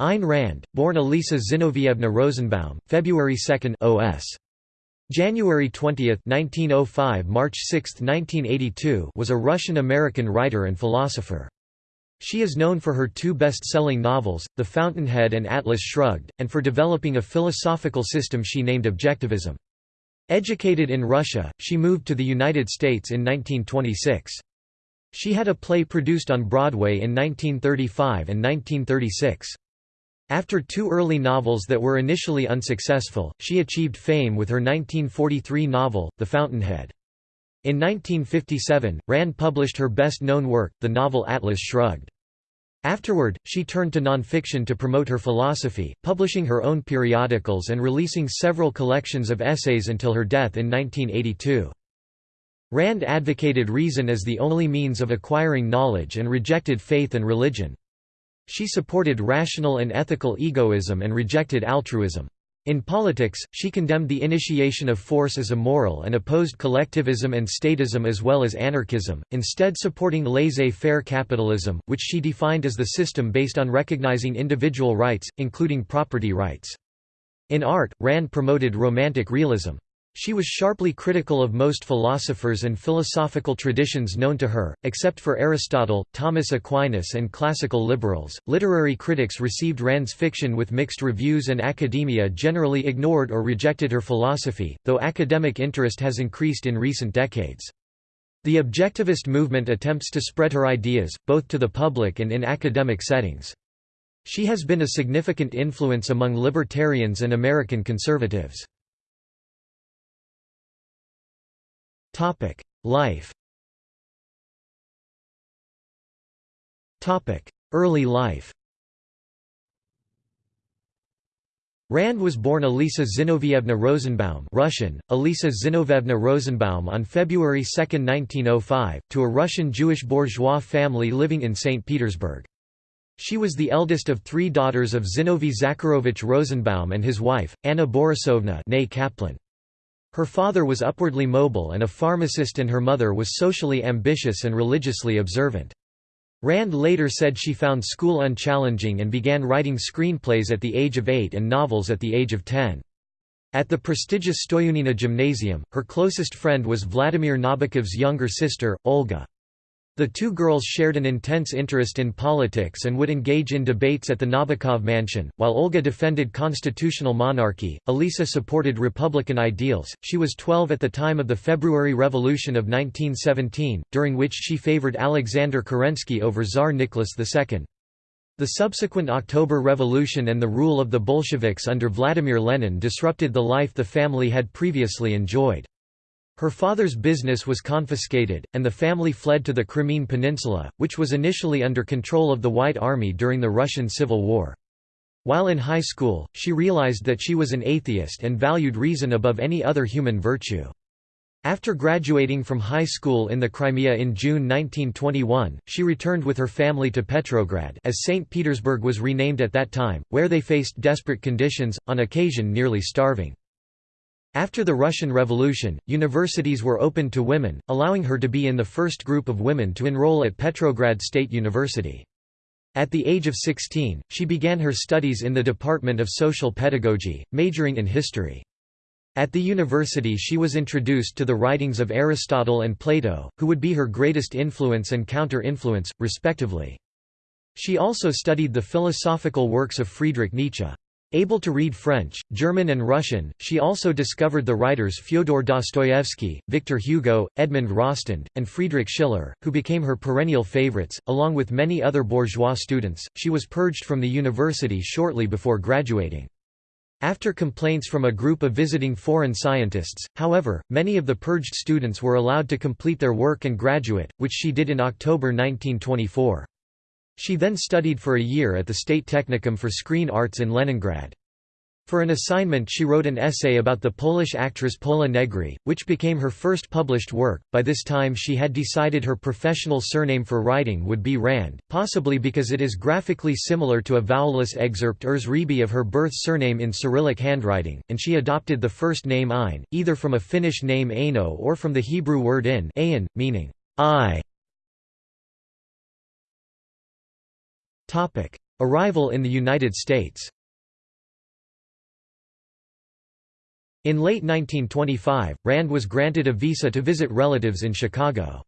Ayn Rand, born Elisa Zinovievna Rosenbaum, February 2 OS. January 20, 1905 – March 6, 1982 was a Russian-American writer and philosopher. She is known for her two best-selling novels, The Fountainhead and Atlas Shrugged, and for developing a philosophical system she named Objectivism. Educated in Russia, she moved to the United States in 1926. She had a play produced on Broadway in 1935 and 1936. After two early novels that were initially unsuccessful, she achieved fame with her 1943 novel, The Fountainhead. In 1957, Rand published her best-known work, the novel Atlas Shrugged. Afterward, she turned to nonfiction to promote her philosophy, publishing her own periodicals and releasing several collections of essays until her death in 1982. Rand advocated reason as the only means of acquiring knowledge and rejected faith and religion. She supported rational and ethical egoism and rejected altruism. In politics, she condemned the initiation of force as immoral and opposed collectivism and statism as well as anarchism, instead supporting laissez-faire capitalism, which she defined as the system based on recognizing individual rights, including property rights. In art, Rand promoted Romantic realism. She was sharply critical of most philosophers and philosophical traditions known to her, except for Aristotle, Thomas Aquinas, and classical liberals. Literary critics received Rand's fiction with mixed reviews, and academia generally ignored or rejected her philosophy, though academic interest has increased in recent decades. The objectivist movement attempts to spread her ideas, both to the public and in academic settings. She has been a significant influence among libertarians and American conservatives. Topic: Life. Topic: Early life. Rand was born Elisa Zinovievna Rosenbaum Russian, Elisa Zinovevna Rosenbaum on February 2, 1905, to a Russian Jewish bourgeois family living in St. Petersburg. She was the eldest of three daughters of Zinovy Zakharovich Rosenbaum and his wife, Anna Borisovna Kaplan. Her father was upwardly mobile and a pharmacist and her mother was socially ambitious and religiously observant. Rand later said she found school unchallenging and began writing screenplays at the age of eight and novels at the age of ten. At the prestigious Stoiunina Gymnasium, her closest friend was Vladimir Nabokov's younger sister, Olga. The two girls shared an intense interest in politics and would engage in debates at the Nabokov mansion. While Olga defended constitutional monarchy, Elisa supported republican ideals. She was 12 at the time of the February Revolution of 1917, during which she favored Alexander Kerensky over Tsar Nicholas II. The subsequent October Revolution and the rule of the Bolsheviks under Vladimir Lenin disrupted the life the family had previously enjoyed. Her father's business was confiscated, and the family fled to the Crimean Peninsula, which was initially under control of the White Army during the Russian Civil War. While in high school, she realized that she was an atheist and valued reason above any other human virtue. After graduating from high school in the Crimea in June 1921, she returned with her family to Petrograd as St. Petersburg was renamed at that time, where they faced desperate conditions, on occasion nearly starving. After the Russian Revolution, universities were opened to women, allowing her to be in the first group of women to enroll at Petrograd State University. At the age of 16, she began her studies in the Department of Social Pedagogy, majoring in history. At the university she was introduced to the writings of Aristotle and Plato, who would be her greatest influence and counter-influence, respectively. She also studied the philosophical works of Friedrich Nietzsche. Able to read French, German and Russian, she also discovered the writers Fyodor Dostoevsky, Victor Hugo, Edmond Rostand, and Friedrich Schiller, who became her perennial favorites. Along with many other bourgeois students, she was purged from the university shortly before graduating. After complaints from a group of visiting foreign scientists, however, many of the purged students were allowed to complete their work and graduate, which she did in October 1924. She then studied for a year at the State Technicum for Screen Arts in Leningrad. For an assignment she wrote an essay about the Polish actress Pola Negri, which became her first published work. By this time she had decided her professional surname for writing would be Rand, possibly because it is graphically similar to a vowelless excerpt Erzribi of her birth surname in Cyrillic handwriting, and she adopted the first name Ayn, either from a Finnish name Aino or from the Hebrew word in, meaning I. Arrival in the United States In late 1925, Rand was granted a visa to visit relatives in Chicago.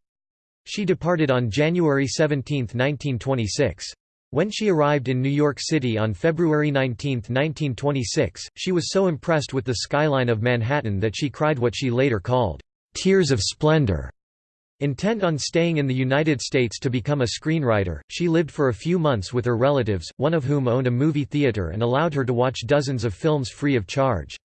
She departed on January 17, 1926. When she arrived in New York City on February 19, 1926, she was so impressed with the skyline of Manhattan that she cried what she later called, "...tears of splendor." Intent on staying in the United States to become a screenwriter, she lived for a few months with her relatives, one of whom owned a movie theater and allowed her to watch dozens of films free of charge.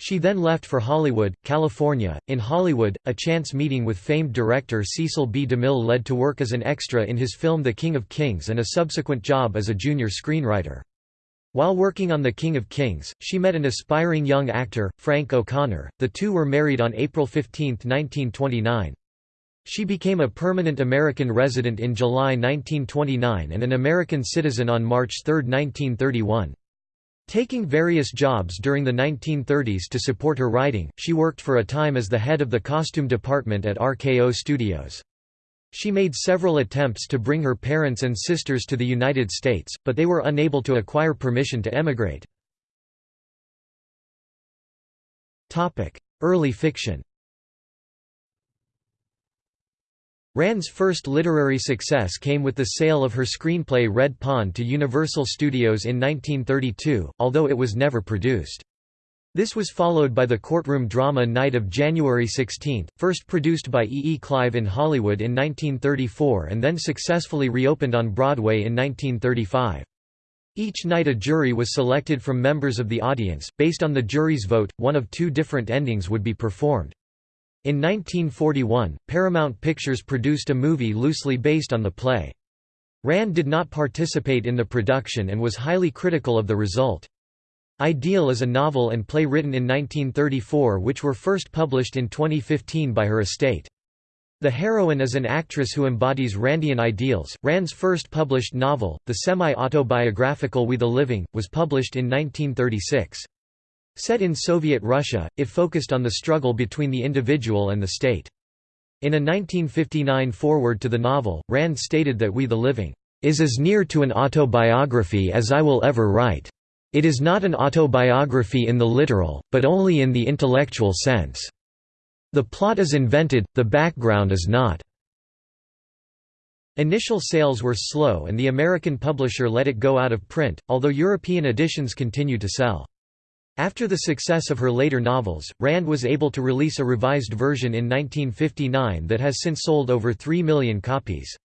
She then left for Hollywood, California. In Hollywood, a chance meeting with famed director Cecil B. DeMille led to work as an extra in his film The King of Kings and a subsequent job as a junior screenwriter. While working on The King of Kings, she met an aspiring young actor, Frank O'Connor. The two were married on April 15, 1929. She became a permanent American resident in July 1929 and an American citizen on March 3, 1931. Taking various jobs during the 1930s to support her writing, she worked for a time as the head of the costume department at RKO Studios. She made several attempts to bring her parents and sisters to the United States, but they were unable to acquire permission to emigrate. Early fiction Rand's first literary success came with the sale of her screenplay Red Pawn to Universal Studios in 1932, although it was never produced. This was followed by the courtroom drama Night of January 16, first produced by E. E. Clive in Hollywood in 1934 and then successfully reopened on Broadway in 1935. Each night a jury was selected from members of the audience, based on the jury's vote, one of two different endings would be performed. In 1941, Paramount Pictures produced a movie loosely based on the play. Rand did not participate in the production and was highly critical of the result. Ideal is a novel and play written in 1934 which were first published in 2015 by her estate. The heroine is an actress who embodies Randian ideals. Rand's first published novel, the semi-autobiographical We the Living, was published in 1936. Set in Soviet Russia, it focused on the struggle between the individual and the state. In a 1959 foreword to the novel, Rand stated that We the Living is as near to an autobiography as I will ever write. It is not an autobiography in the literal, but only in the intellectual sense. The plot is invented, the background is not. Initial sales were slow and the American publisher let it go out of print, although European editions continued to sell. After the success of her later novels, Rand was able to release a revised version in 1959 that has since sold over 3 million copies.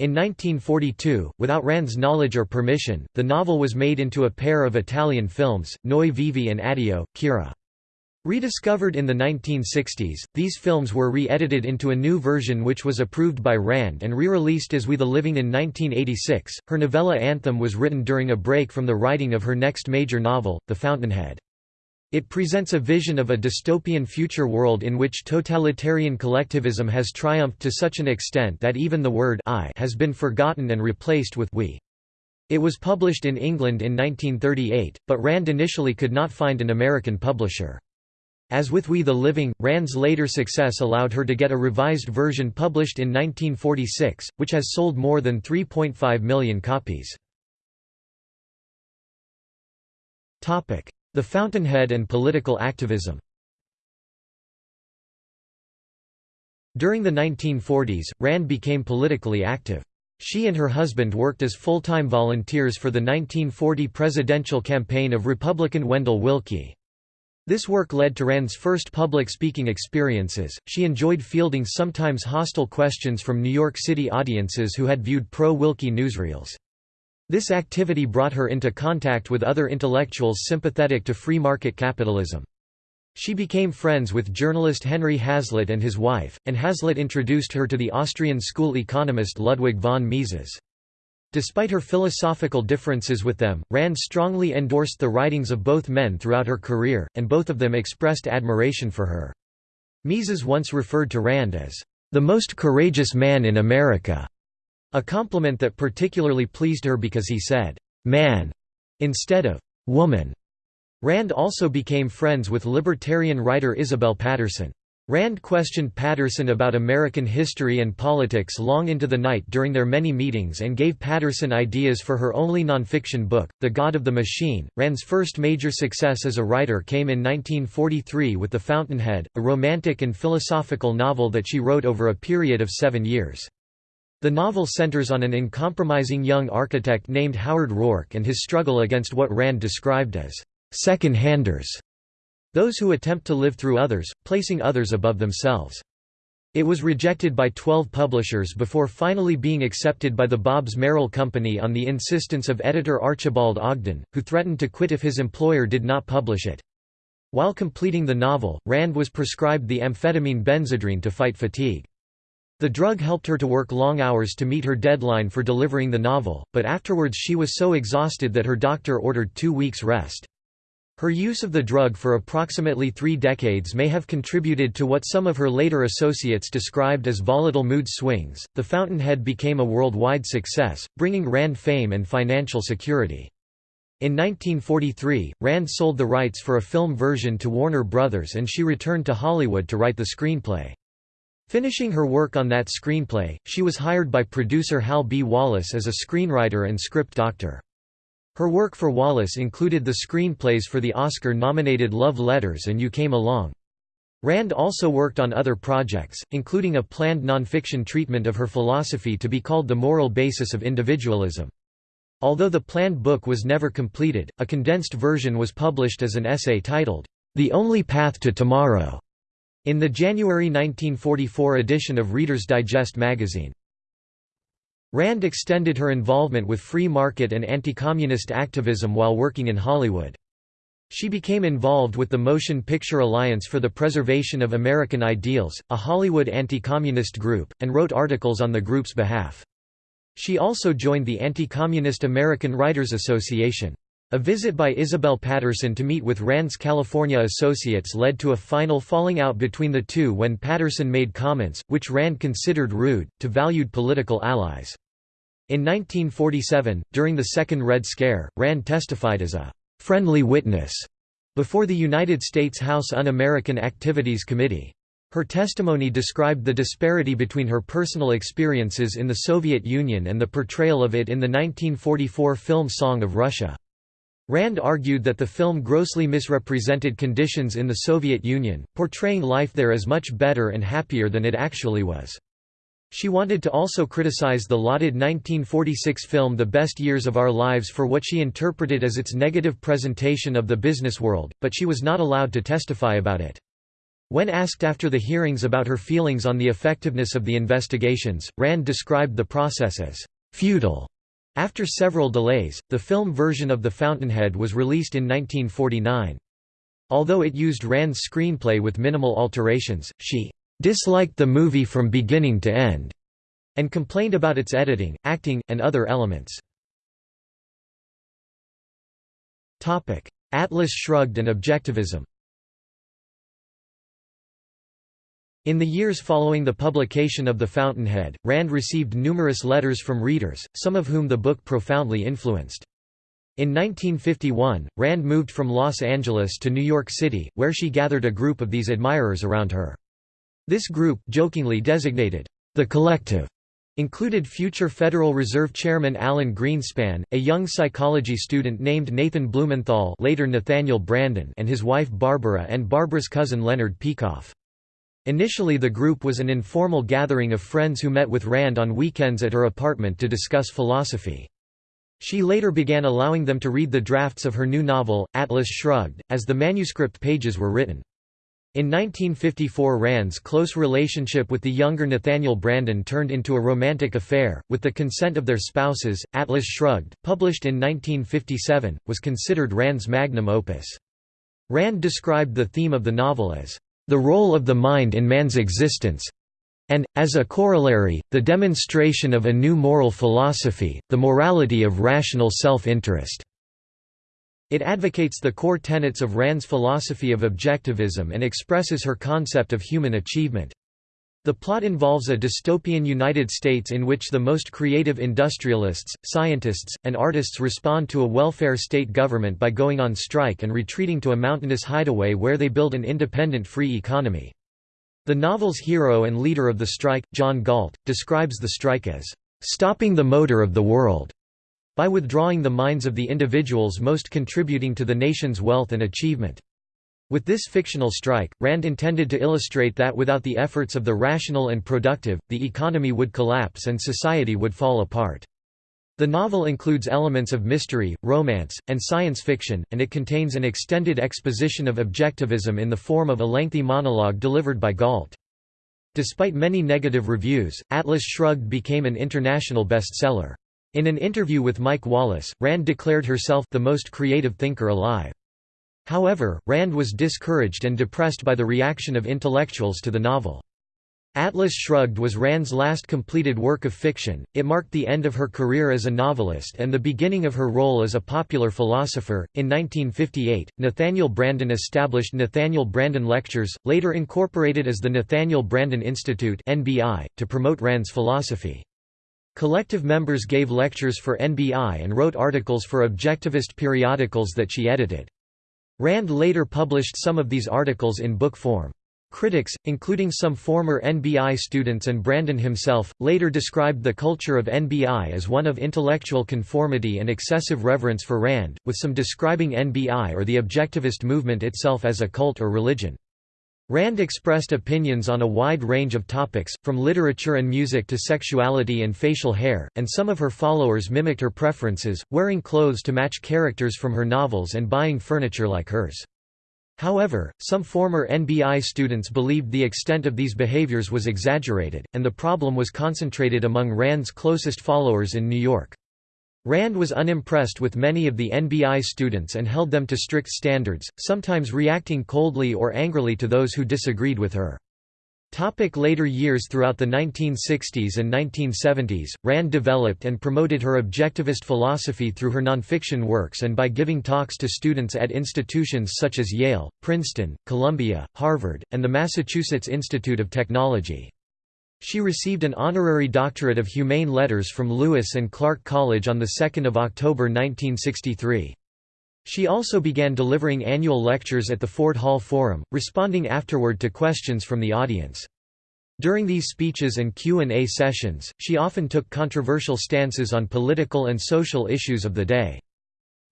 In 1942, without Rand's knowledge or permission, the novel was made into a pair of Italian films, Noi Vivi and Addio, Kira. Rediscovered in the 1960s, these films were re-edited into a new version which was approved by Rand and re-released as We the Living in 1986. Her novella Anthem was written during a break from the writing of her next major novel, The Fountainhead. It presents a vision of a dystopian future world in which totalitarian collectivism has triumphed to such an extent that even the word I has been forgotten and replaced with we. It was published in England in 1938, but Rand initially could not find an American publisher. As with We the Living, Rand's later success allowed her to get a revised version published in 1946, which has sold more than 3.5 million copies. The Fountainhead and political activism During the 1940s, Rand became politically active. She and her husband worked as full-time volunteers for the 1940 presidential campaign of Republican Wendell Willkie. This work led to Rand's first public speaking experiences. She enjoyed fielding sometimes hostile questions from New York City audiences who had viewed pro Willkie newsreels. This activity brought her into contact with other intellectuals sympathetic to free market capitalism. She became friends with journalist Henry Hazlitt and his wife, and Hazlitt introduced her to the Austrian school economist Ludwig von Mises. Despite her philosophical differences with them, Rand strongly endorsed the writings of both men throughout her career, and both of them expressed admiration for her. Mises once referred to Rand as, "...the most courageous man in America", a compliment that particularly pleased her because he said, "...man", instead of "...woman". Rand also became friends with libertarian writer Isabel Paterson. Rand questioned Paterson about American history and politics long into the night during their many meetings and gave Paterson ideas for her only nonfiction book, The God of the Machine. Rand's first major success as a writer came in 1943 with The Fountainhead, a romantic and philosophical novel that she wrote over a period of seven years. The novel centers on an uncompromising young architect named Howard Roark and his struggle against what Rand described as second-handers those who attempt to live through others, placing others above themselves. It was rejected by 12 publishers before finally being accepted by the Bobbs-Merrill Company on the insistence of editor Archibald Ogden, who threatened to quit if his employer did not publish it. While completing the novel, Rand was prescribed the amphetamine Benzedrine to fight fatigue. The drug helped her to work long hours to meet her deadline for delivering the novel, but afterwards she was so exhausted that her doctor ordered two weeks' rest. Her use of the drug for approximately three decades may have contributed to what some of her later associates described as volatile mood swings. The Fountainhead became a worldwide success, bringing Rand fame and financial security. In 1943, Rand sold the rights for a film version to Warner Brothers and she returned to Hollywood to write the screenplay. Finishing her work on that screenplay, she was hired by producer Hal B. Wallis as a screenwriter and script doctor. Her work for Wallis included the screenplays for the Oscar-nominated Love Letters and You Came Along. Rand also worked on other projects, including a planned nonfiction treatment of her philosophy to be called The Moral Basis of Individualism. Although the planned book was never completed, a condensed version was published as an essay titled, The Only Path to Tomorrow, in the January 1944 edition of Reader's Digest magazine. Rand extended her involvement with free market and anti-communist activism while working in Hollywood. She became involved with the Motion Picture Alliance for the Preservation of American Ideals, a Hollywood anti-communist group, and wrote articles on the group's behalf. She also joined the Anti-Communist American Writers Association. A visit by Isabel Paterson to meet with Rand's California associates led to a final falling out between the two when Paterson made comments, which Rand considered rude, to valued political allies. In 1947, during the Second Red Scare, Rand testified as a «friendly witness» before the United States House Un-American Activities Committee. Her testimony described the disparity between her personal experiences in the Soviet Union and the portrayal of it in the 1944 film Song of Russia. Rand argued that the film grossly misrepresented conditions in the Soviet Union, portraying life there as much better and happier than it actually was. She wanted to also criticize the lauded 1946 film The Best Years of Our Lives for what she interpreted as its negative presentation of the business world, but she was not allowed to testify about it. When asked after the hearings about her feelings on the effectiveness of the investigations, Rand described the process as futile after several delays, the film version of The Fountainhead was released in 1949. Although it used Rand's screenplay with minimal alterations, she disliked the movie from beginning to end and complained about its editing, acting, and other elements. Atlas Shrugged and Objectivism In the years following the publication of The Fountainhead, Rand received numerous letters from readers, some of whom the book profoundly influenced. In 1951, Rand moved from Los Angeles to New York City, where she gathered a group of these admirers around her. This group, jokingly designated, the Collective, included future Federal Reserve Chairman Alan Greenspan, a young psychology student named Nathan Blumenthal later Nathaniel Branden and his wife Barbara and Barbara's cousin Leonard Peikoff. Initially the group was an informal gathering of friends who met with Rand on weekends at her apartment to discuss philosophy. She later began allowing them to read the drafts of her new novel, Atlas Shrugged, as the manuscript pages were written. In 1954 Rand's close relationship with the younger Nathaniel Branden turned into a romantic affair, with the consent of their spouses. Atlas Shrugged, published in 1957, was considered Rand's magnum opus. Rand described the theme of the novel as the role of the mind in man's existence and, as a corollary, the demonstration of a new moral philosophy, the morality of rational self-interest. It advocates the core tenets of Rand's philosophy of objectivism and expresses her concept of human achievement. The plot involves a dystopian United States in which the most creative industrialists, scientists, and artists respond to a welfare state government by going on strike and retreating to a mountainous hideaway where they build an independent free economy. The novel's hero and leader of the strike, John Galt, describes the strike as, "...stopping the motor of the world." by withdrawing the minds of the individuals most contributing to the nation's wealth and achievement. With this fictional strike, Rand intended to illustrate that without the efforts of the rational and productive, the economy would collapse and society would fall apart. The novel includes elements of mystery, romance, and science fiction, and it contains an extended exposition of objectivism in the form of a lengthy monologue delivered by Galt. Despite many negative reviews, Atlas Shrugged became an international bestseller. In an interview with Mike Wallace, Rand declared herself the most creative thinker alive. However, Rand was discouraged and depressed by the reaction of intellectuals to the novel. Atlas Shrugged was Rand's last completed work of fiction, it marked the end of her career as a novelist and the beginning of her role as a popular philosopher. In 1958, Nathaniel Branden established Nathaniel Branden Lectures, later incorporated as the Nathaniel Branden Institute to promote Rand's philosophy. Collective members gave lectures for NBI and wrote articles for objectivist periodicals that she edited. Rand later published some of these articles in book form. Critics, including some former NBI students and Branden himself, later described the culture of NBI as one of intellectual conformity and excessive reverence for Rand, with some describing NBI or the objectivist movement itself as a cult or religion. Rand expressed opinions on a wide range of topics, from literature and music to sexuality and facial hair, and some of her followers mimicked her preferences, wearing clothes to match characters from her novels and buying furniture like hers. However, some former NBI students believed the extent of these behaviors was exaggerated, and the problem was concentrated among Rand's closest followers in New York. Rand was unimpressed with many of the NBI students and held them to strict standards, sometimes reacting coldly or angrily to those who disagreed with her. Topic later years Throughout the 1960s and 1970s, Rand developed and promoted her objectivist philosophy through her nonfiction works and by giving talks to students at institutions such as Yale, Princeton, Columbia, Harvard, and the Massachusetts Institute of Technology. She received an honorary doctorate of humane letters from Lewis and Clark College on 2 October 1963. She also began delivering annual lectures at the Ford Hall Forum, responding afterward to questions from the audience. During these speeches and Q&A sessions, she often took controversial stances on political and social issues of the day.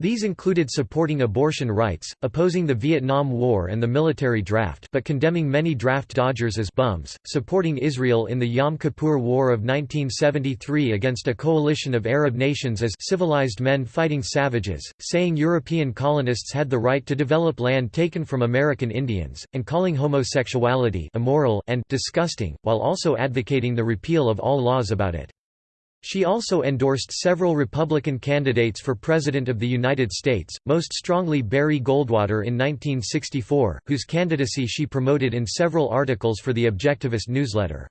These included supporting abortion rights, opposing the Vietnam War and the military draft but condemning many draft dodgers as bums, supporting Israel in the Yom Kippur War of 1973 against a coalition of Arab nations as civilized men fighting savages, saying European colonists had the right to develop land taken from American Indians, and calling homosexuality immoral and disgusting, while also advocating the repeal of all laws about it. She also endorsed several Republican candidates for President of the United States, most strongly Barry Goldwater in 1964, whose candidacy she promoted in several articles for the Objectivist newsletter.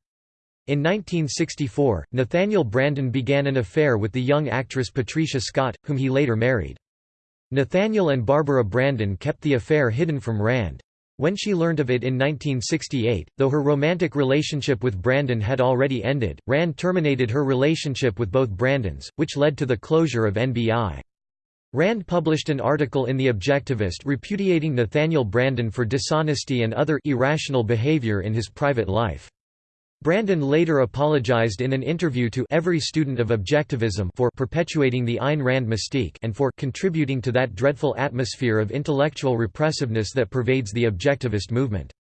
In 1964, Nathaniel Branden began an affair with the young actress Patricia Scott, whom he later married. Nathaniel and Barbara Branden kept the affair hidden from Rand. When she learned of it in 1968, though her romantic relationship with Branden had already ended, Rand terminated her relationship with both Brandens, which led to the closure of NBI. Rand published an article in The Objectivist repudiating Nathaniel Branden for dishonesty and other irrational behavior in his private life. Branden later apologized in an interview to every student of Objectivism for perpetuating the Ayn Rand mystique and for contributing to that dreadful atmosphere of intellectual repressiveness that pervades the Objectivist movement.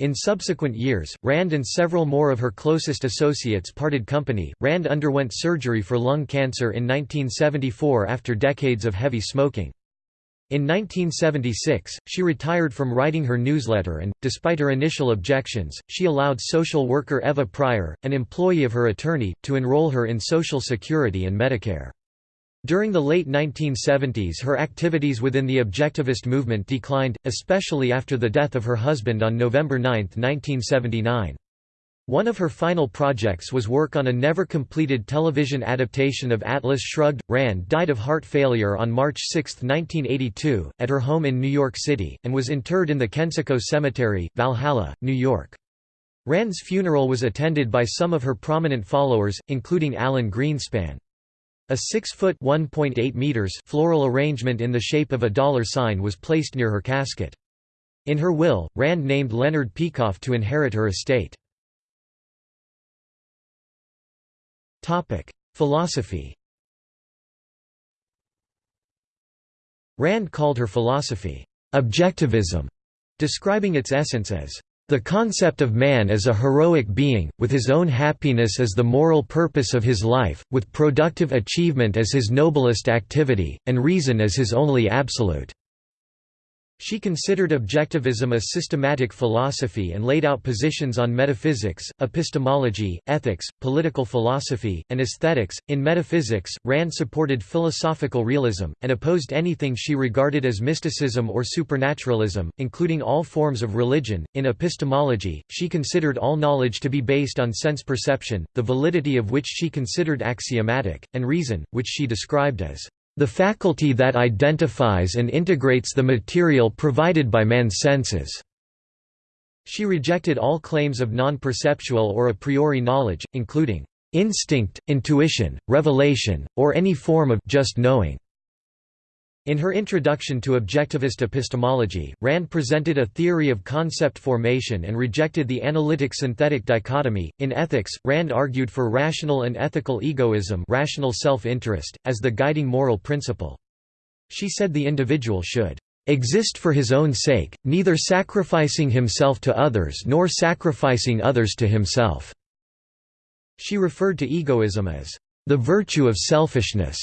In subsequent years, Rand and several more of her closest associates parted company. Rand underwent surgery for lung cancer in 1974 after decades of heavy smoking. In 1976, she retired from writing her newsletter and, despite her initial objections, she allowed social worker Eva Pryor, an employee of her attorney, to enroll her in Social Security and Medicare. During the late 1970s her activities within the objectivist movement declined, especially after the death of her husband on November 9, 1979. One of her final projects was work on a never-completed television adaptation of Atlas Shrugged. Rand died of heart failure on March 6, 1982, at her home in New York City, and was interred in the Kensico Cemetery, Valhalla, New York. Rand's funeral was attended by some of her prominent followers, including Alan Greenspan. A 6-foot floral arrangement in the shape of a dollar sign was placed near her casket. In her will, Rand named Leonard Peikoff to inherit her estate. Philosophy Rand called her philosophy, "...objectivism", describing its essence as the concept of man as a heroic being, with his own happiness as the moral purpose of his life, with productive achievement as his noblest activity, and reason as his only absolute. She considered objectivism a systematic philosophy and laid out positions on metaphysics, epistemology, ethics, political philosophy, and aesthetics. In metaphysics, Rand supported philosophical realism, and opposed anything she regarded as mysticism or supernaturalism, including all forms of religion. In epistemology, she considered all knowledge to be based on sense perception, the validity of which she considered axiomatic, and reason, which she described as the faculty that identifies and integrates the material provided by man's senses. She rejected all claims of non-perceptual or a priori knowledge, including instinct, intuition, revelation, or any form of just knowing. In her introduction to objectivist epistemology, Rand presented a theory of concept formation and rejected the analytic-synthetic dichotomy. In ethics, Rand argued for rational and ethical egoism, rational self-interest, as the guiding moral principle. She said the individual should exist for his own sake, neither sacrificing himself to others nor sacrificing others to himself." She referred to egoism as the virtue of selfishness,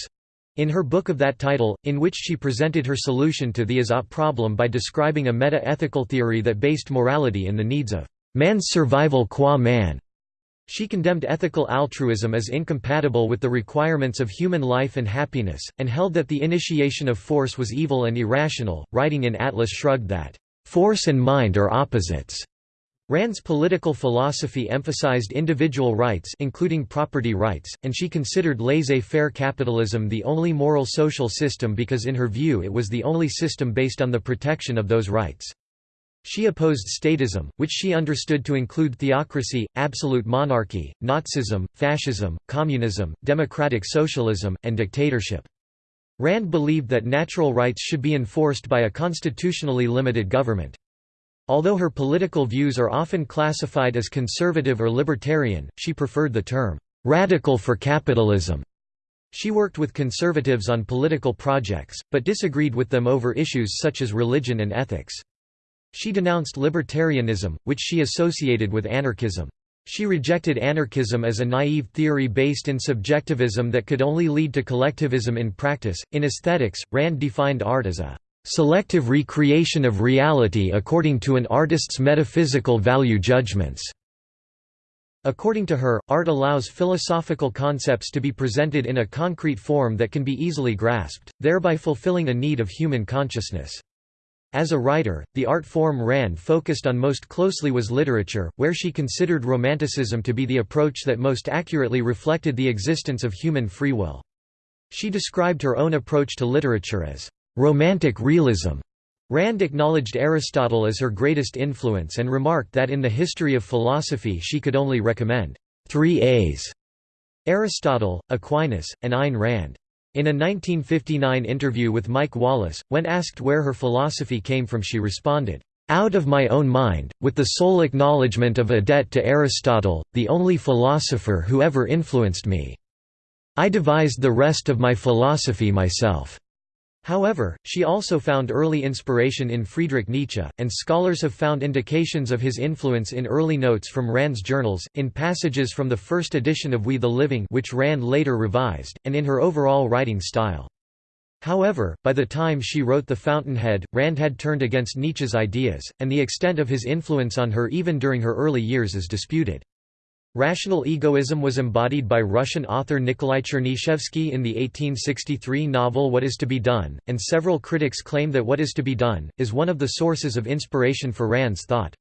in her book of that title, in which she presented her solution to the as problem by describing a meta-ethical theory that based morality in the needs of man's survival qua man, she condemned ethical altruism as incompatible with the requirements of human life and happiness, and held that the initiation of force was evil and irrational, writing in Atlas Shrugged that, "...force and mind are opposites." Rand's political philosophy emphasized individual rights including property rights, and she considered laissez-faire capitalism the only moral social system because in her view it was the only system based on the protection of those rights. She opposed statism, which she understood to include theocracy, absolute monarchy, Nazism, fascism, communism, democratic socialism, and dictatorship. Rand believed that natural rights should be enforced by a constitutionally limited government. Although her political views are often classified as conservative or libertarian, she preferred the term, "'radical for capitalism'". She worked with conservatives on political projects, but disagreed with them over issues such as religion and ethics. She denounced libertarianism, which she associated with anarchism. She rejected anarchism as a naive theory based in subjectivism that could only lead to collectivism in practice. In aesthetics, Rand defined art as a selective recreation of reality according to an artist's metaphysical value judgments. According to her, art allows philosophical concepts to be presented in a concrete form that can be easily grasped, thereby fulfilling a need of human consciousness. As a writer, the art form Rand focused on most closely was literature, where she considered Romanticism to be the approach that most accurately reflected the existence of human free will. She described her own approach to literature as Romantic realism. Rand acknowledged Aristotle as her greatest influence and remarked that in the history of philosophy she could only recommend three A's Aristotle, Aquinas, and Ayn Rand. In a 1959 interview with Mike Wallace, when asked where her philosophy came from she responded, "...out of my own mind, with the sole acknowledgement of a debt to Aristotle, the only philosopher who ever influenced me. I devised the rest of my philosophy myself." However, she also found early inspiration in Friedrich Nietzsche, and scholars have found indications of his influence in early notes from Rand's journals, in passages from the first edition of We the Living which Rand later revised, and in her overall writing style. However, by the time she wrote The Fountainhead, Rand had turned against Nietzsche's ideas, and the extent of his influence on her even during her early years is disputed. Rational egoism was embodied by Russian author Nikolai Chernyshevsky in the 1863 novel What is to be Done, and several critics claim that What is to be Done, is one of the sources of inspiration for Rand's thought.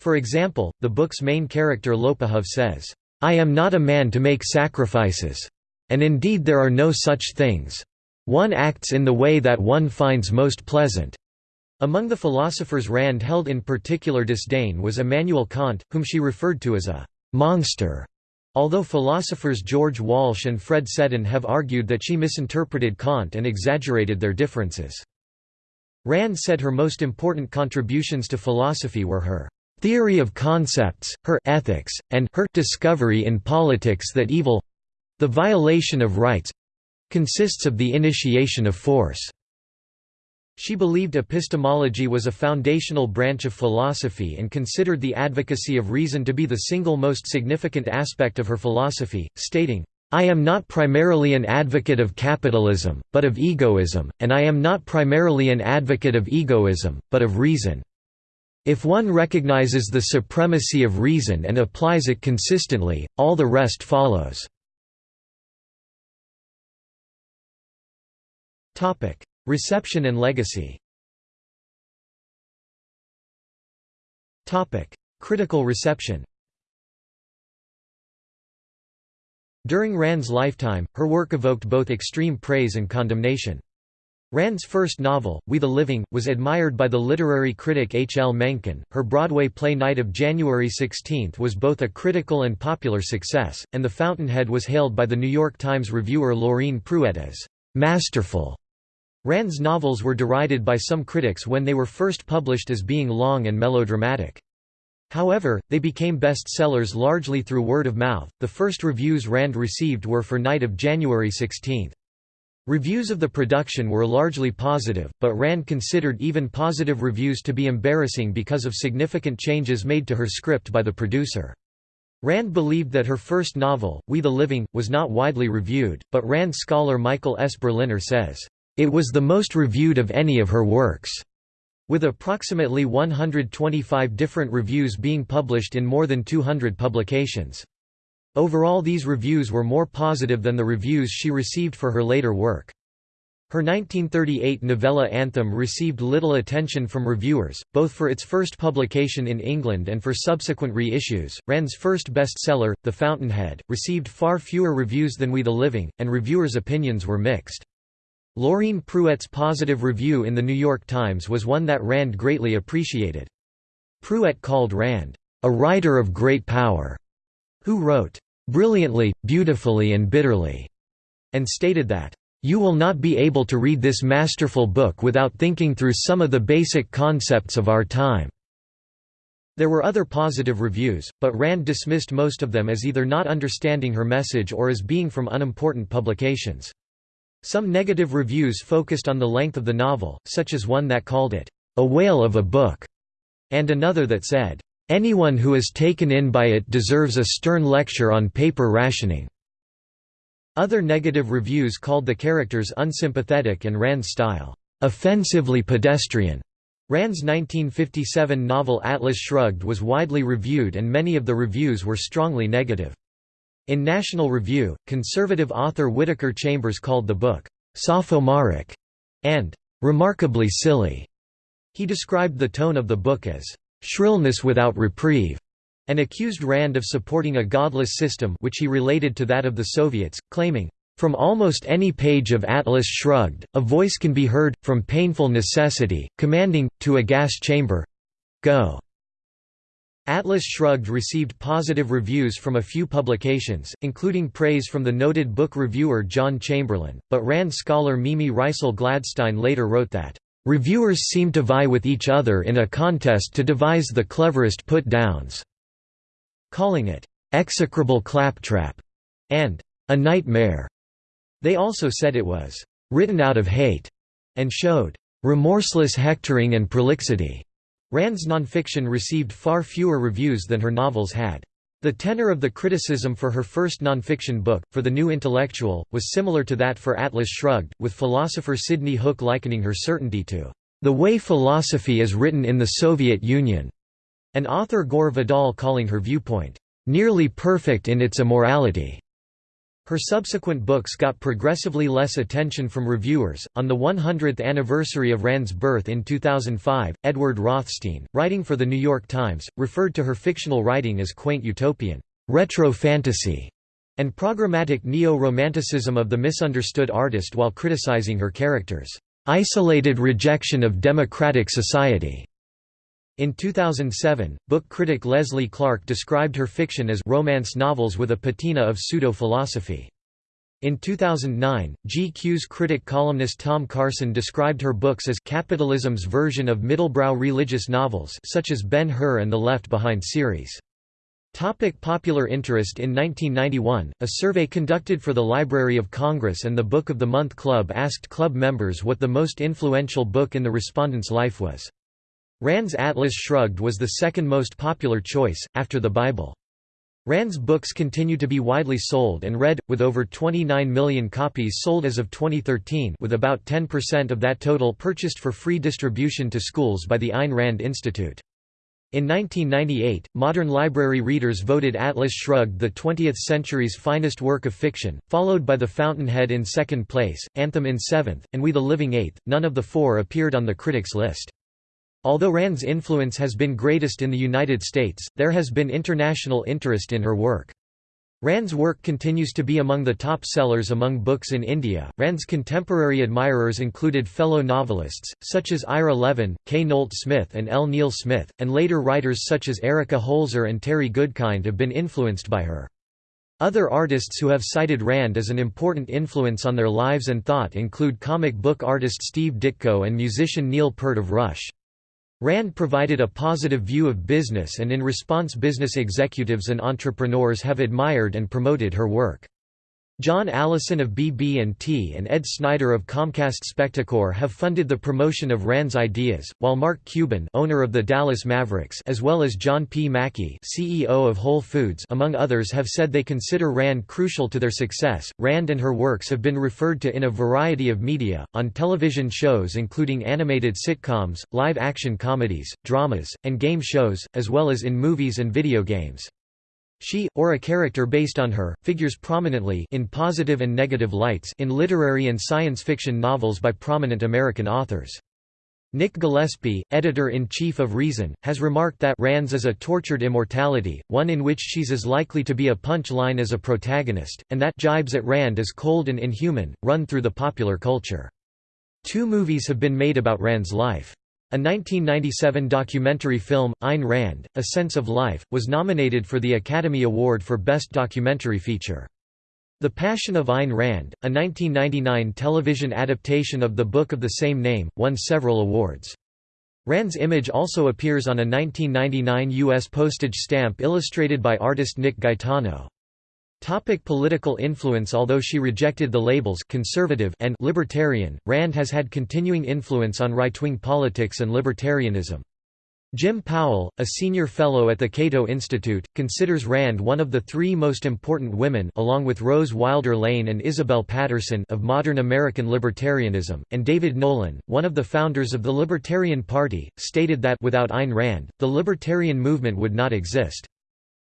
For example, the book's main character Lopukhov says, "'I am not a man to make sacrifices. And indeed there are no such things. One acts in the way that one finds most pleasant.' Among the philosophers Rand held in particular disdain was Immanuel Kant, whom she referred to as a monster, although philosophers George Walsh and Fred Seddon have argued that she misinterpreted Kant and exaggerated their differences. Rand said her most important contributions to philosophy were her theory of concepts, her ethics, and her discovery in politics that evil—the violation of rights—consists of the initiation of force. She believed epistemology was a foundational branch of philosophy and considered the advocacy of reason to be the single most significant aspect of her philosophy, stating, I am not primarily an advocate of capitalism, but of egoism, and I am not primarily an advocate of egoism, but of reason. If one recognizes the supremacy of reason and applies it consistently, all the rest follows. Reception and legacy Critical reception During Rand's lifetime, her work evoked both extreme praise and condemnation. Rand's first novel, We the Living, was admired by the literary critic H. L. Mencken. Her Broadway play Night of January 16 was both a critical and popular success, and The Fountainhead was hailed by the New York Times reviewer Lorine Pruette as masterful. Rand's novels were derided by some critics when they were first published as being long and melodramatic. However, they became bestsellers largely through word of mouth. The first reviews Rand received were for Night of January 16. Reviews of the production were largely positive, but Rand considered even positive reviews to be embarrassing because of significant changes made to her script by the producer. Rand believed that her first novel, We the Living, was not widely reviewed, but Rand scholar Michael S. Berliner says, it was the most reviewed of any of her works, with approximately 125 different reviews being published in more than 200 publications. Overall these reviews were more positive than the reviews she received for her later work. Her 1938 novella Anthem received little attention from reviewers, both for its first publication in England and for subsequent reissues. Rand's first bestseller, The Fountainhead, received far fewer reviews than We the Living, and reviewers' opinions were mixed. Lorine Pruette's positive review in The New York Times was one that Rand greatly appreciated. Pruette called Rand, "...a writer of great power," who wrote, "...brilliantly, beautifully and bitterly," and stated that, "...you will not be able to read this masterful book without thinking through some of the basic concepts of our time." There were other positive reviews, but Rand dismissed most of them as either not understanding her message or as being from unimportant publications. Some negative reviews focused on the length of the novel, such as one that called it, "...a whale of a book", and another that said, "...anyone who is taken in by it deserves a stern lecture on paper rationing." Other negative reviews called the characters unsympathetic and Rand's style, "...offensively pedestrian." Rand's 1957 novel Atlas Shrugged was widely reviewed and many of the reviews were strongly negative. In National Review, conservative author Whittaker Chambers called the book, "...sophomoric", and "...remarkably silly". He described the tone of the book as, "...shrillness without reprieve", and accused Rand of supporting a godless system which he related to that of the Soviets, claiming, "...from almost any page of Atlas Shrugged, a voice can be heard, from painful necessity, commanding, to a gas chamber—go." Atlas Shrugged received positive reviews from a few publications, including praise from the noted book reviewer John Chamberlain, but Rand scholar Mimi Reisel Gladstein later wrote that, "...reviewers seem to vie with each other in a contest to devise the cleverest put-downs," calling it, "...execrable claptrap," and "...a nightmare." They also said it was, "...written out of hate," and showed, "...remorseless hectoring and prolixity." Rand's nonfiction received far fewer reviews than her novels had. The tenor of the criticism for her first nonfiction book, For the New Intellectual, was similar to that for Atlas Shrugged, with philosopher Sidney Hook likening her certainty to the way philosophy is written in the Soviet Union, and author Gore Vidal calling her viewpoint, nearly perfect in its immorality. Her subsequent books got progressively less attention from reviewers. On the 100th anniversary of Rand's birth in 2005, Edward Rothstein, writing for The New York Times, referred to her fictional writing as quaint utopian, retro fantasy, and programmatic neo-romanticism of the misunderstood artist while criticizing her characters' isolated rejection of democratic society. In 2007, book critic Leslie Clark described her fiction as romance novels with a patina of pseudo-philosophy. In 2009, GQ's critic columnist Tom Carson described her books as capitalism's version of middlebrow religious novels such as Ben-Hur and the Left Behind series. Topic popular interest In 1991, a survey conducted for the Library of Congress and the Book of the Month Club asked club members what the most influential book in the respondent's life was. Rand's Atlas Shrugged was the second most popular choice, after the Bible. Rand's books continue to be widely sold and read, with over 29 million copies sold as of 2013 with about 10% of that total purchased for free distribution to schools by the Ayn Rand Institute. In 1998, modern library readers voted Atlas Shrugged the 20th century's finest work of fiction, followed by The Fountainhead in second place, Anthem in seventh, and We the Living eighth. None of the four appeared on the critics' list. Although Rand's influence has been greatest in the United States, there has been international interest in her work. Rand's work continues to be among the top sellers among books in India. Rand's contemporary admirers included fellow novelists, such as Ira Levin, Kay Nolte Smith, and L. Neil Smith, and later writers such as Erika Holzer and Terry Goodkind have been influenced by her. Other artists who have cited Rand as an important influence on their lives and thought include comic book artist Steve Ditko and musician Neil Peart of Rush. Rand provided a positive view of business and in response business executives and entrepreneurs have admired and promoted her work. John Allison of BB&T and Ed Snyder of Comcast Spectacor have funded the promotion of Rand's ideas, while Mark Cuban owner of the Dallas Mavericks as well as John P. Mackey CEO of Whole Foods among others have said they consider Rand crucial to their success. Rand and her works have been referred to in a variety of media, on television shows including animated sitcoms, live-action comedies, dramas, and game shows, as well as in movies and video games. She, or a character based on her, figures prominently in positive and negative lights in literary and science fiction novels by prominent American authors. Nick Gillespie, editor-in-chief of Reason, has remarked that Rand's is a tortured immortality, one in which she's as likely to be a punch-line as a protagonist, and that jibes at Rand as cold and inhuman, run through the popular culture. Two movies have been made about Rand's life. A 1997 documentary film, Ayn Rand, A Sense of Life, was nominated for the Academy Award for Best Documentary Feature. The Passion of Ayn Rand, a 1999 television adaptation of the book of the same name, won several awards. Rand's image also appears on a 1999 U.S. postage stamp illustrated by artist Nick Gaetano. Topic political influence Although she rejected the labels conservative and libertarian, Rand has had continuing influence on right-wing politics and libertarianism. Jim Powell, a senior fellow at the Cato Institute, considers Rand one of the three most important women along with Rose Wilder Lane and Isabel Paterson of modern American libertarianism, and David Nolan, one of the founders of the Libertarian Party, stated that without Ayn Rand, the libertarian movement would not exist.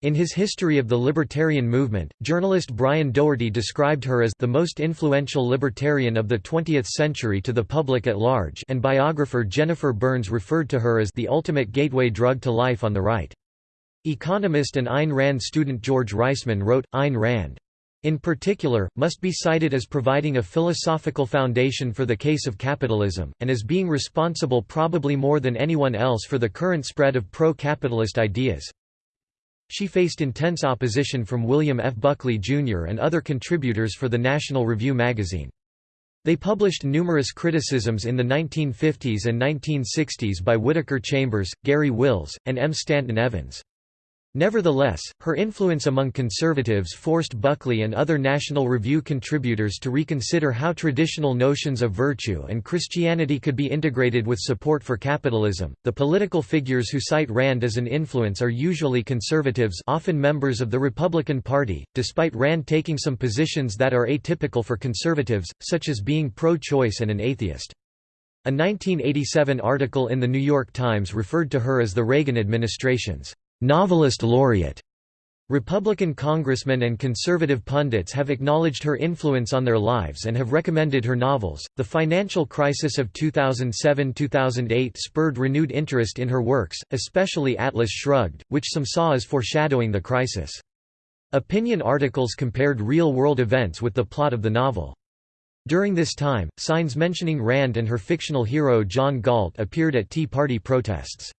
In his History of the Libertarian Movement, journalist Brian Doherty described her as the most influential libertarian of the 20th century to the public at large and biographer Jennifer Burns referred to her as the ultimate gateway drug to life on the right. Economist and Ayn Rand student George Reisman wrote, Ayn Rand in particular, must be cited as providing a philosophical foundation for the case of capitalism, and as being responsible probably more than anyone else for the current spread of pro-capitalist ideas. She faced intense opposition from William F. Buckley, Jr. and other contributors for the National Review magazine. They published numerous criticisms in the 1950s and 1960s by Whittaker Chambers, Garry Wills, and M. Stanton Evans. Nevertheless, her influence among conservatives forced Buckley and other National Review contributors to reconsider how traditional notions of virtue and Christianity could be integrated with support for capitalism. The political figures who cite Rand as an influence are usually conservatives, often members of the Republican Party, despite Rand taking some positions that are atypical for conservatives, such as being pro-choice and an atheist. A 1987 article in The New York Times referred to her as the Reagan administration's novelist laureate. Republican congressmen and conservative pundits have acknowledged her influence on their lives and have recommended her novels. The financial crisis of 2007 2008 spurred renewed interest in her works, especially Atlas Shrugged, which some saw as foreshadowing the crisis. Opinion articles compared real world events with the plot of the novel. During this time, signs mentioning Rand and her fictional hero John Galt appeared at Tea Party protests.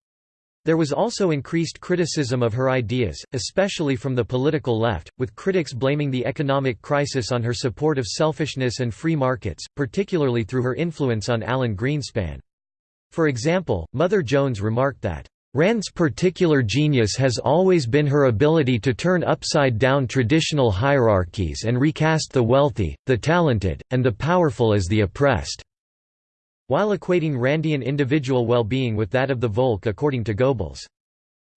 There was also increased criticism of her ideas, especially from the political left, with critics blaming the economic crisis on her support of selfishness and free markets, particularly through her influence on Alan Greenspan. For example, Mother Jones remarked that, Rand's particular genius has always been her ability to turn upside down traditional hierarchies and recast the wealthy, the talented, and the powerful as the oppressed while equating Randian individual well-being with that of the Volk according to Goebbels.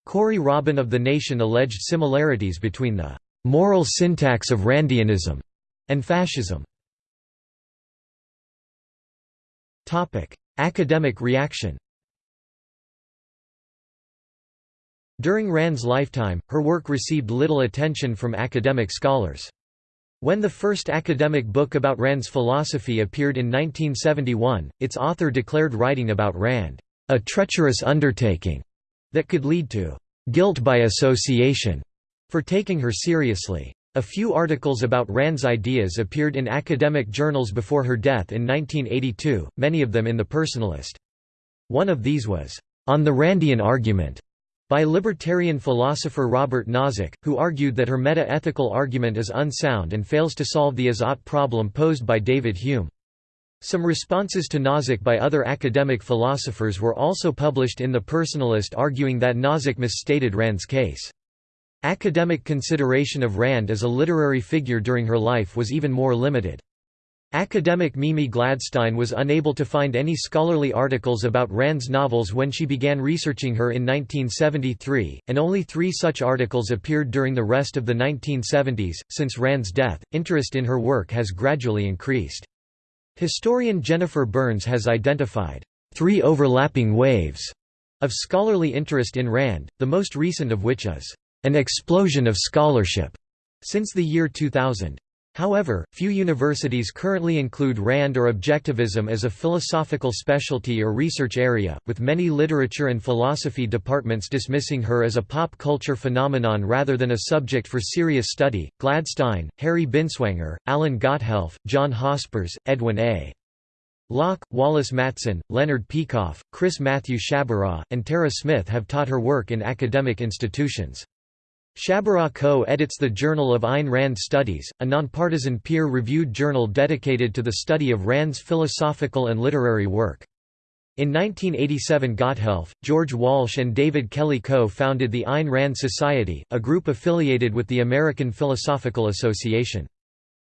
Corey Robin of The Nation alleged similarities between the «moral syntax of Randianism» and fascism. Academic reaction During Rand's lifetime, her work received little attention from academic scholars. When the first academic book about Rand's philosophy appeared in 1971, its author declared writing about Rand, "...a treacherous undertaking," that could lead to "...guilt by association," for taking her seriously. A few articles about Rand's ideas appeared in academic journals before her death in 1982, many of them in The Personalist. One of these was, "...on the Randian argument", by libertarian philosopher Robert Nozick, who argued that her meta-ethical argument is unsound and fails to solve the is-ought problem posed by David Hume. Some responses to Nozick by other academic philosophers were also published in The Personalist arguing that Nozick misstated Rand's case. Academic consideration of Rand as a literary figure during her life was even more limited. Academic Mimi Gladstein was unable to find any scholarly articles about Rand's novels when she began researching her in 1973, and only three such articles appeared during the rest of the 1970s. Since Rand's death, interest in her work has gradually increased. Historian Jennifer Burns has identified three overlapping waves of scholarly interest in Rand, the most recent of which is an explosion of scholarship since the year 2000. However, few universities currently include Rand or objectivism as a philosophical specialty or research area, with many literature and philosophy departments dismissing her as a pop culture phenomenon rather than a subject for serious study. Gladstein, Harry Binswanger, Alan Gotthelf, John Hospers, Edwin A. Locke, Wallace Matson, Leonard Peikoff, Chris Matthew Sciabarra, and Tara Smith have taught her work in academic institutions. Sciabarra co-edits the Journal of Ayn Rand Studies, a nonpartisan peer-reviewed journal dedicated to the study of Rand's philosophical and literary work. In 1987 Gotthelf, George Walsh and David Kelley co-founded the Ayn Rand Society, a group affiliated with the American Philosophical Association.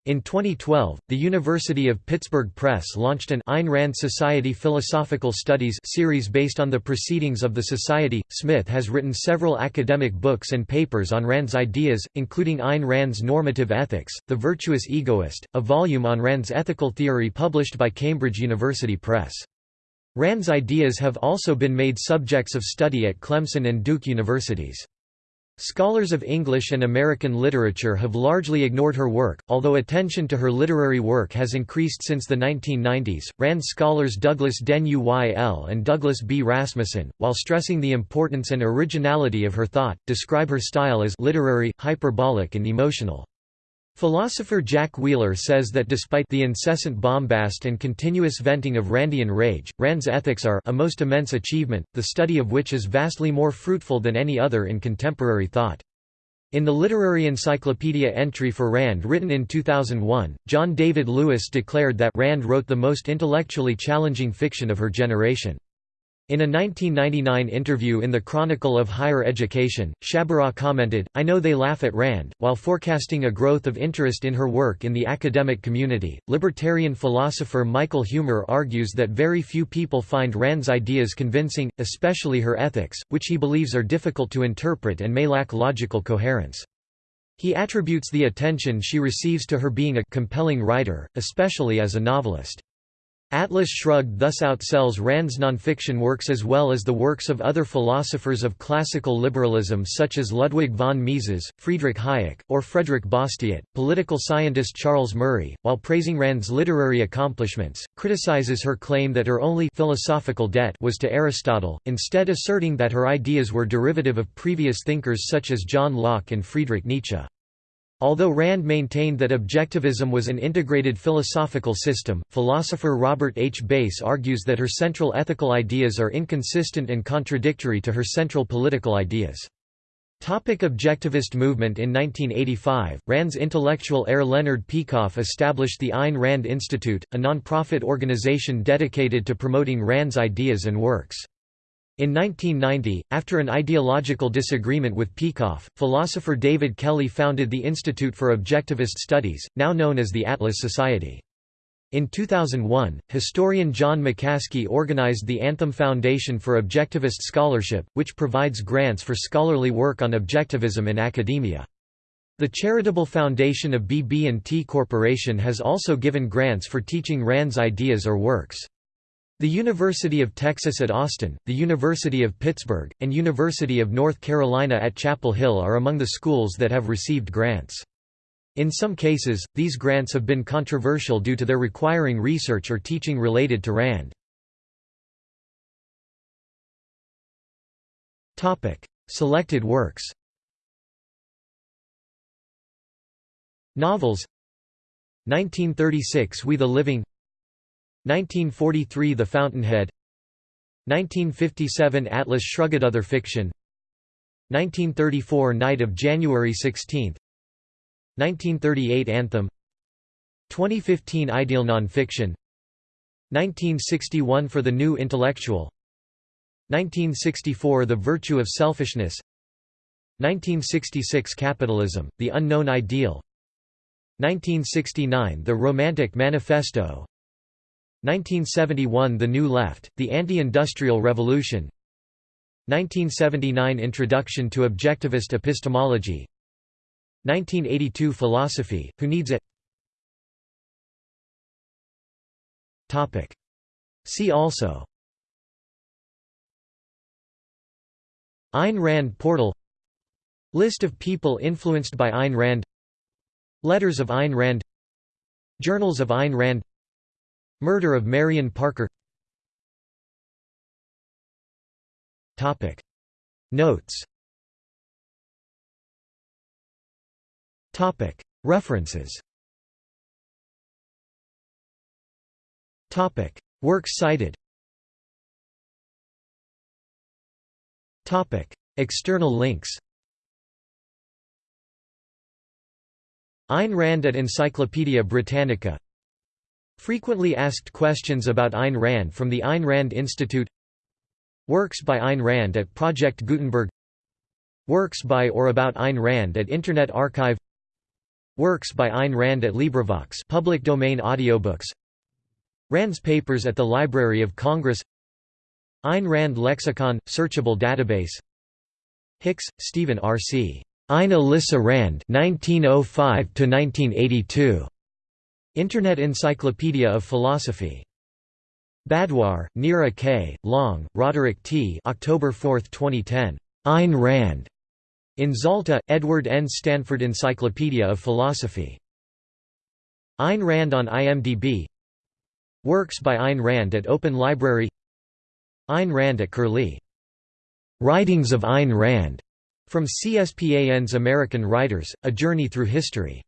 In 2012, the University of Pittsburgh Press launched an Ayn Rand Society Philosophical Studies series based on the proceedings of the Society. Smith has written several academic books and papers on Rand's ideas, including Ayn Rand's Normative Ethics, The Virtuous Egoist, a volume on Rand's ethical theory published by Cambridge University Press. Rand's ideas have also been made subjects of study at Clemson and Duke universities. Scholars of English and American literature have largely ignored her work, although attention to her literary work has increased since the 1990s. Rand scholars Douglas Den Uyl and Douglas B. Rasmussen, while stressing the importance and originality of her thought, describe her style as literary, hyperbolic, and emotional. Philosopher Jack Wheeler says that despite the incessant bombast and continuous venting of Randian rage, Rand's ethics are a most immense achievement, the study of which is vastly more fruitful than any other in contemporary thought. In the Literary Encyclopedia entry for Rand written in 2001, John David Lewis declared that Rand wrote the most intellectually challenging fiction of her generation. In a 1999 interview in the Chronicle of Higher Education, Sciabarra commented, I know they laugh at Rand. While forecasting a growth of interest in her work in the academic community, libertarian philosopher Michael Huemer argues that very few people find Rand's ideas convincing, especially her ethics, which he believes are difficult to interpret and may lack logical coherence. He attributes the attention she receives to her being a compelling writer, especially as a novelist. Atlas Shrugged thus outsells Rand's nonfiction works as well as the works of other philosophers of classical liberalism such as Ludwig von Mises, Friedrich Hayek, or Frederick Bastiat. Political scientist Charles Murray, while praising Rand's literary accomplishments, criticizes her claim that her only philosophical debt was to Aristotle, instead asserting that her ideas were derivative of previous thinkers such as John Locke and Friedrich Nietzsche. Although Rand maintained that objectivism was an integrated philosophical system, philosopher Robert H. Bass argues that her central ethical ideas are inconsistent and contradictory to her central political ideas. Topic objectivist movement In 1985, Rand's intellectual heir Leonard Peikoff established the Ayn Rand Institute, a non-profit organization dedicated to promoting Rand's ideas and works. In 1990, after an ideological disagreement with Peikoff, philosopher David Kelley founded the Institute for Objectivist Studies, now known as the Atlas Society. In 2001, historian John McCaskey organized the Anthem Foundation for Objectivist Scholarship, which provides grants for scholarly work on objectivism in academia. The charitable foundation of BB&T Corporation has also given grants for teaching Rand's ideas or works. The University of Texas at Austin, the University of Pittsburgh, and University of North Carolina at Chapel Hill are among the schools that have received grants. In some cases, these grants have been controversial due to their requiring research or teaching related to Rand. Selected works Novels 1936 We the Living 1943 The Fountainhead. 1957 Atlas Shrugged Other Fiction. 1934 Night of January 16 1938 Anthem. 2015 Ideal Nonfiction. 1961 For the New Intellectual. 1964 The Virtue of Selfishness. 1966 Capitalism, The Unknown Ideal. 1969 The Romantic Manifesto 1971 The New Left, The Anti-Industrial Revolution. 1979 Introduction to Objectivist Epistemology. 1982 Philosophy, Who Needs It? See also. Ayn Rand portal. List of people influenced by Ayn Rand. Letters of Ayn Rand. Journals of Ayn Rand Murder of Marion Parker. Notes. References. Works cited. External links. Ayn Rand at Encyclopædia Britannica Frequently asked questions about Ayn Rand from the Ayn Rand Institute Works by Ayn Rand at Project Gutenberg Works by or about Ayn Rand at Internet Archive Works by Ayn Rand at LibriVox public domain audiobooks Rand's papers at the Library of Congress Ayn Rand Lexicon – searchable database Hicks, Stephen R. C. Ayn Alyssa Rand 1905 1982. Internet Encyclopedia of Philosophy. Badhwar, Neera K., Long, Roderick T. October 4, 2010. Ayn Rand. In Zalta, Edward N. Stanford Encyclopedia of Philosophy. Ayn Rand on IMDb Works by Ayn Rand at Open Library Ayn Rand at Curlie. Writings of Ayn Rand, from CSPAN's American Writers, A Journey Through History.